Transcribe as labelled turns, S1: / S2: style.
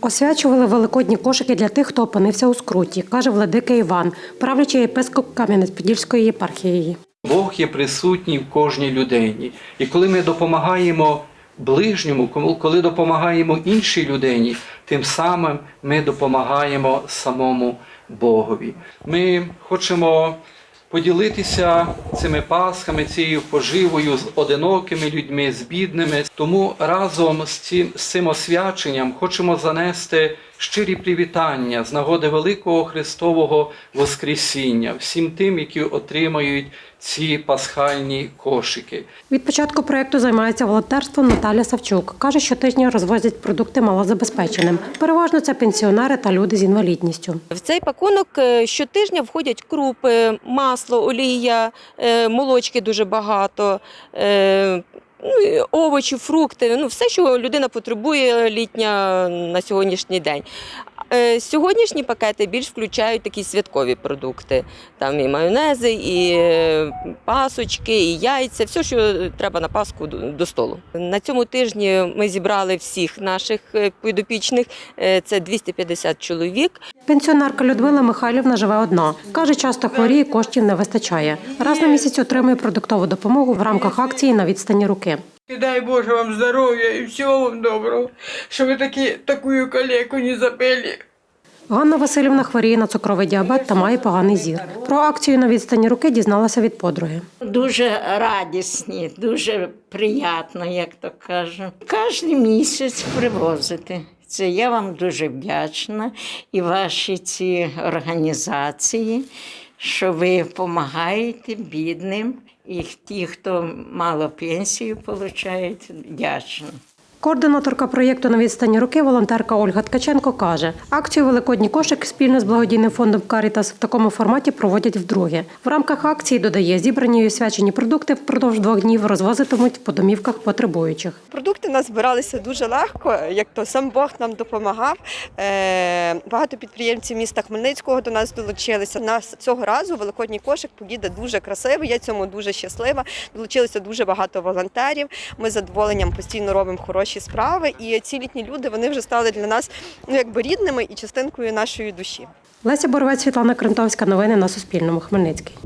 S1: Освячували великодні кошики для тих, хто опинився у скруті, каже владика Іван, правлячий єпископ Кам'янець-Подільської єпархії.
S2: Бог є присутній в кожній людині. І коли ми допомагаємо ближньому, кому- коли допомагаємо іншій людині, тим самим ми допомагаємо самому Богові. Ми хочемо поділитися цими пасхами, цією поживою з одинокими людьми, з бідними. Тому разом з цим, з цим освяченням хочемо занести щирі привітання з нагоди Великого Христового Воскресіння всім тим, які отримають ці пасхальні кошики.
S1: Від початку проєкту займається волонтерством Наталя Савчук. Каже, щотижня розвозять продукти малозабезпеченим. Переважно це пенсіонери та люди з інвалідністю.
S3: В цей пакунок е, щотижня входять крупи, масло, олія, е, молочки дуже багато. Ну, овочі, фрукти, ну все, що людина потребує літня на сьогоднішній день. Е, Сьогоднішні пакети більш включають такі святкові продукти. Там і майонези, і е, пасочки, і яйця, все, що треба на Пасху до столу. На цьому тижні ми зібрали всіх наших е, підопічних. Це 250 чоловік.
S1: Пенсіонерка Людмила Михайлівна живе одна. Каже, часто хворіє, коштів не вистачає. Раз на місяць отримує продуктову допомогу в рамках акції на відстані руки.
S4: Дай Боже вам здоров'я і всього вам доброго, щоб ви такі, таку калеку не забили.
S1: Ганна Васильівна хворіє на цукровий діабет та має поганий зір. Про акцію на відстані руки дізналася від подруги.
S5: Дуже радісні, дуже приємно, як то кажуть. Кожен місяць привозити. Це я вам дуже вдячна і ваші ці організації, що ви допомагаєте бідним і ті, хто мало пенсію отримують, вдячна.
S1: Координаторка проєкту на відстані руки, волонтерка Ольга Ткаченко каже, акцію Великодній кошик спільно з благодійним фондом Карітас в такому форматі проводять вдруге. В рамках акції додає зібрані і освячені продукти впродовж двох днів розвозитимуть по домівках потребуючих.
S6: Продукти нас збиралися дуже легко, як то сам Бог нам допомагав. Е, Багато підприємців міста Хмельницького до нас долучилися. Нас цього разу великодній кошик поїде дуже красивий. Я цьому дуже щаслива. Долучилося дуже багато волонтерів. Ми з задоволенням постійно робимо хороші справи. І ці літні люди вони вже стали для нас ну якби рідними і частинкою нашої душі.
S1: Леся Боровець, Світлана Крентовська. Новини на Суспільному. Хмельницький.